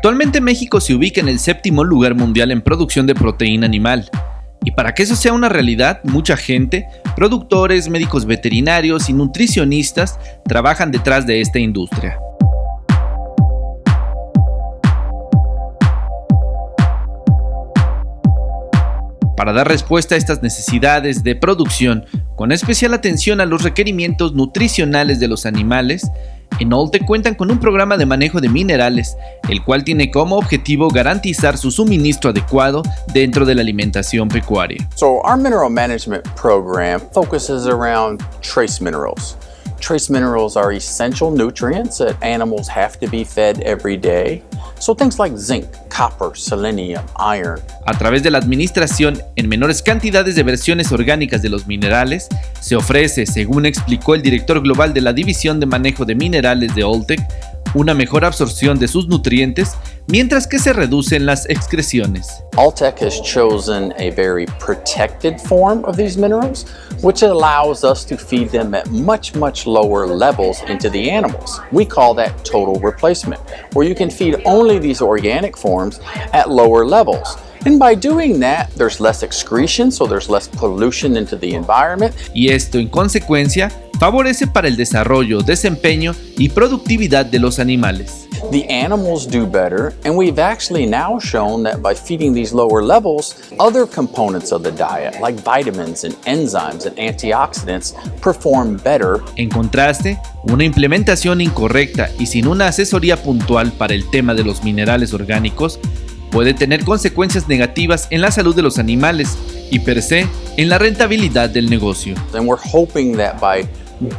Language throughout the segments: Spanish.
Actualmente México se ubica en el séptimo lugar mundial en producción de proteína animal, y para que eso sea una realidad, mucha gente, productores, médicos veterinarios y nutricionistas trabajan detrás de esta industria. Para dar respuesta a estas necesidades de producción, con especial atención a los requerimientos nutricionales de los animales, en Olte cuentan con un programa de manejo de minerales, el cual tiene como objetivo garantizar su suministro adecuado dentro de la alimentación pecuaria. So our mineral management program focuses around trace minerals. Trace minerals are essential nutrients that animals have to be fed every day. So things like zinc, copper, selenium, iron. A través de la administración en menores cantidades de versiones orgánicas de los minerales, se ofrece, según explicó el director global de la División de Manejo de Minerales de Oltec, una mejor absorción de sus nutrientes, mientras que se reducen las excreciones. Altec has chosen a very protected form of these minerals, which allows us to feed them at much, much lower levels into the animals. We call that total replacement, where you can feed only these organic forms at lower levels. And by doing that, there's less excretion, so there's less pollution into the environment. Y esto, en consecuencia, favorece para el desarrollo, desempeño y productividad de los animales. The animals do better, and we've actually now shown that by feeding these lower levels, other components of the diet, like vitamins and enzymes and antioxidants, perform better. En contraste, una implementación incorrecta y sin una asesoría puntual para el tema de los minerales orgánicos puede tener consecuencias negativas en la salud de los animales y per se en la rentabilidad del negocio. And we're hoping that by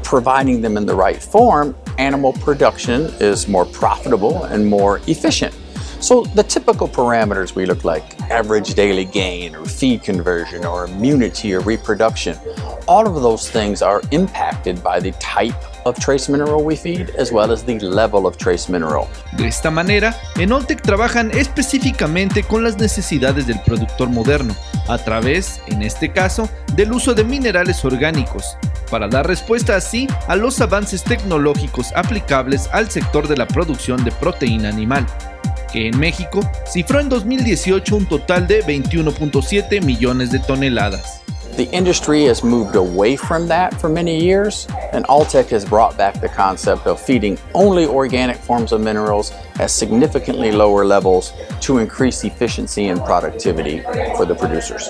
providing them in the right form, animal production is more profitable and more efficient. So the typical parameters we look like average daily gain or feed conversion or immunity or reproduction, all of those things are impacted by the type of trace mineral we feed as well as the level of trace mineral. De esta manera, en Oltec trabajan específicamente con las necesidades del productor moderno, a través, en este caso, del uso de minerales orgánicos, para dar respuesta así a los avances tecnológicos aplicables al sector de la producción de proteína animal, que en México cifró en 2018 un total de 21.7 millones de toneladas. The industry has moved away from that for many years, and Altec has brought back the concept of feeding only organic forms of minerals at significantly lower levels to increase efficiency and productivity for the producers.